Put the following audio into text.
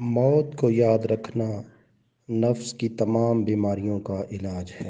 موت کو یاد رکھنا نفس کی تمام بیماریوں کا علاج ہے۔